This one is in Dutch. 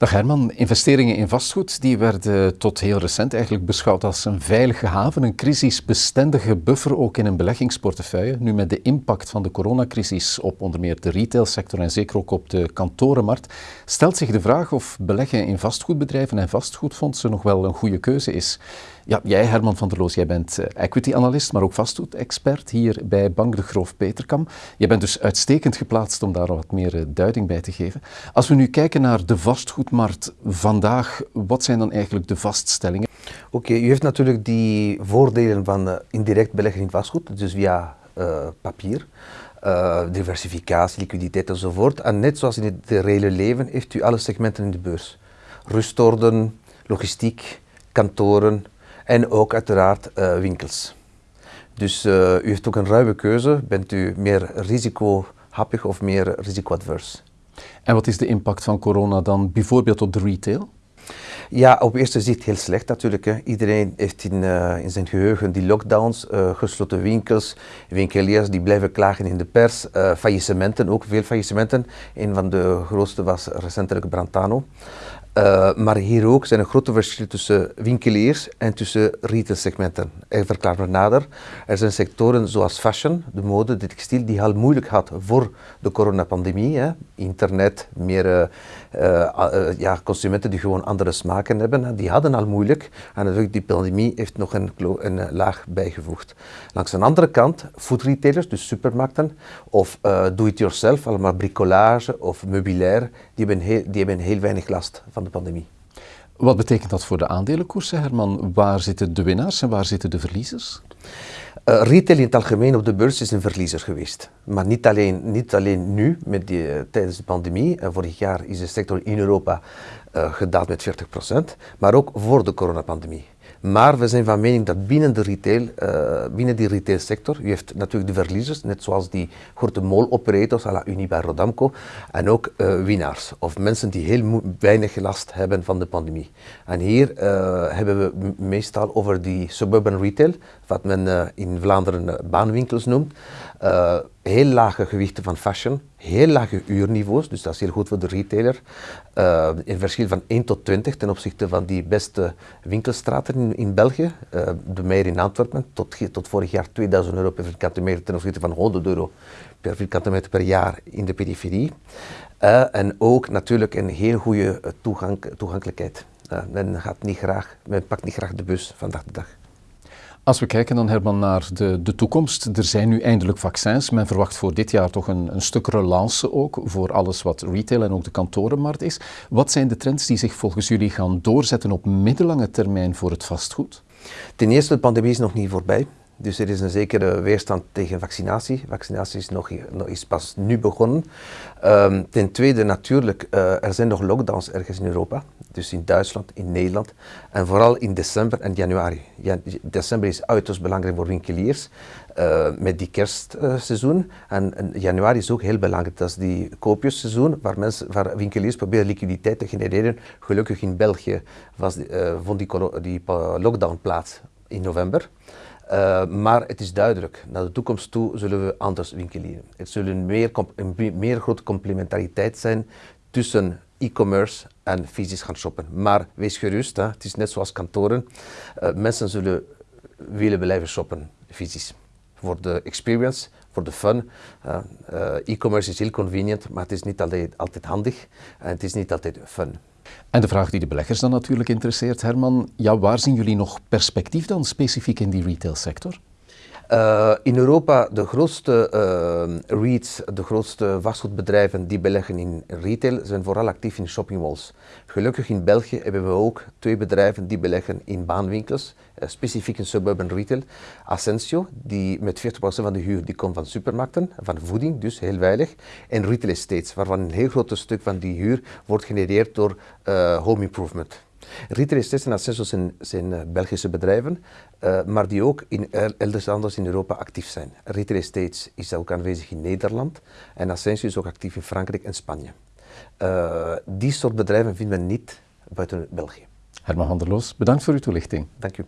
Dag Herman, investeringen in vastgoed die werden tot heel recent eigenlijk beschouwd als een veilige haven, een crisisbestendige buffer ook in een beleggingsportefeuille. Nu met de impact van de coronacrisis op onder meer de retailsector en zeker ook op de kantorenmarkt, stelt zich de vraag of beleggen in vastgoedbedrijven en vastgoedfondsen nog wel een goede keuze is. Ja, jij Herman van der Loos, jij bent eh, equity-analyst, maar ook vastgoedexpert hier bij Bank de Groof Peterkam. Je bent dus uitstekend geplaatst om daar wat meer eh, duiding bij te geven. Als we nu kijken naar de vastgoedmarkt vandaag, wat zijn dan eigenlijk de vaststellingen? Oké, u heeft natuurlijk die voordelen van uh, indirect beleggen in vastgoed, dus via papier. diversificatie, liquiditeit enzovoort. En net zoals in het reële leven heeft u alle segmenten in de beurs. Rustorden, logistiek, kantoren, en ook uiteraard uh, winkels. Dus uh, u heeft ook een ruime keuze. Bent u meer risicohappig of meer risicoadvers? En wat is de impact van corona dan bijvoorbeeld op de retail? Ja, op eerste zicht heel slecht natuurlijk. Hè. Iedereen heeft in, uh, in zijn geheugen die lockdowns, uh, gesloten winkels, winkeliers die blijven klagen in de pers, uh, faillissementen, ook veel faillissementen. Een van de grootste was recentelijk Brantano. Uh, maar hier ook zijn er grote verschillen tussen winkeliers en tussen retailsegmenten. Ik verklaar me nader. Er zijn sectoren zoals fashion, de mode, de textiel, die al moeilijk had voor de coronapandemie. Hè. Internet, meer uh, uh, ja, consumenten die gewoon andere smaken hebben, die hadden al moeilijk. En natuurlijk die pandemie heeft nog een, een laag bijgevoegd. Langs een andere kant, food retailers, dus supermarkten, of do-it-yourself, allemaal bricolage of meubilair, die hebben die hebben heel weinig last van de pandemie. Wat betekent dat voor de aandelenkoersen, Herman? Waar zitten de winnaars en waar zitten de verliezers? Uh, retail in het algemeen op de beurs is een verliezer geweest. Maar niet alleen, niet alleen nu, met die, uh, tijdens de pandemie. Uh, vorig jaar is de sector in Europa gedaald met 40%, maar ook voor de coronapandemie. Maar we zijn van mening dat binnen, de retail, uh, binnen die retailsector, u heeft natuurlijk de verliezers, net zoals die grote mall-operators, à la Rodamco, en ook uh, winnaars, of mensen die heel weinig last hebben van de pandemie. En hier uh, hebben we meestal over die suburban retail, wat men in Vlaanderen baanwinkels noemt, heel lage gewichten van fashion, heel lage uurniveaus, dus dat is heel goed voor de retailer. Uh, in verschil van 1 tot 20 ten opzichte van die beste winkelstraten in, in België. Uh, de Meijer in Antwerpen, tot, tot vorig jaar 2000 euro per vierkante meter ten opzichte van 100 euro per vierkante meter per jaar in de periferie. Uh, en ook natuurlijk een heel goede toegankelijkheid. men, gaat niet graag, men pakt niet graag de bus vandaag de dag. Als we kijken dan Herman naar de, de toekomst, er zijn nu eindelijk vaccins. Men verwacht voor dit jaar toch een, een stuk relance ook voor alles wat retail en ook de kantorenmarkt is. Wat zijn de trends die zich volgens jullie gaan doorzetten op middellange termijn voor het vastgoed? Ten eerste, de pandemie is nog niet voorbij. Dus er is een zekere weerstand tegen vaccinatie. Vaccinatie is, nog, is pas nu begonnen. Um, ten tweede natuurlijk, uh, er zijn nog lockdowns ergens in Europa. Dus in Duitsland, in Nederland. En vooral in december en januari. Ja, december is uiterst belangrijk voor winkeliers. Uh, met die kerstseizoen. En, januari is ook heel belangrijk. Dat is die koopjesseizoen waar, mensen, waar winkeliers proberen liquiditeit te genereren. Gelukkig in België was, uh, vond die, die lockdown plaats in november. Uh, maar het is duidelijk, naar de toekomst toe zullen we anders winkelieren. Het zullen meer, een meer grote complementariteit zijn tussen e-commerce en fysisch gaan shoppen. Maar wees gerust, hè, het is net zoals kantoren. Uh, mensen zullen willen blijven shoppen fysisch. Voor de experience, voor de fun. Uh, e-commerce is heel convenient, maar het is niet altijd, altijd handig en het is niet altijd fun. En de vraag die de beleggers dan natuurlijk interesseert, Herman, ja, waar zien jullie nog perspectief dan specifiek in die retailsector? Uh, in Europa de grootste uh, REITs, de grootste vastgoedbedrijven die beleggen in retail, zijn vooral actief in shoppingmalls. Gelukkig in België hebben we ook twee bedrijven die beleggen in baanwinkels, uh, specifiek in suburban retail. Ascensio, die met 40% van de huur die komt van supermarkten, van voeding, dus heel veilig. En retail estates, waarvan een heel groot stuk van die huur wordt genereerd door home improvement. Retail Estates en Ascenso zijn, zijn uh, Belgische bedrijven, uh, maar die ook in elders anders in Europa actief zijn. Retail Estates is ook aanwezig in Nederland en Ascenso is ook actief in Frankrijk en Spanje. Uh, die soort bedrijven vinden we niet buiten België. Herman van der Loos, bedankt voor uw toelichting. Dank u.